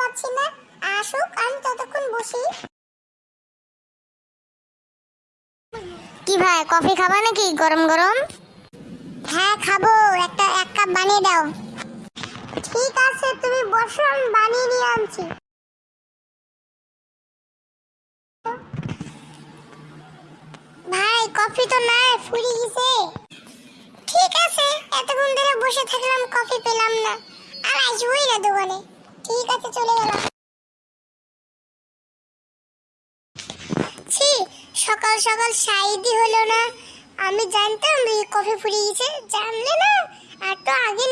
পাচ্ছি না। আসুক, আমি ততক্ষণ বসি। কি ভাই, কফি খাবা নাকি গরম গরম? হ্যাঁ খাব। একটা, এক কাপ বানিয়ে দাও। ঠিক আছে, তুমি বসো, আমি বানিয়ে নিয়ে আনছি। ভাই, কফি তো নাই ফুরি গেছে। ঠিক আছে, এতক্ষণ ধরে বসে থাকলাম, কফি পেলাম না। আর না দোকানে। ঠিক আছে, চলে সকাল সকাল সাইদি হলো না। আমি জানতাম কফি ফুরিয়ে গেছে। জানলে না আর তো আগে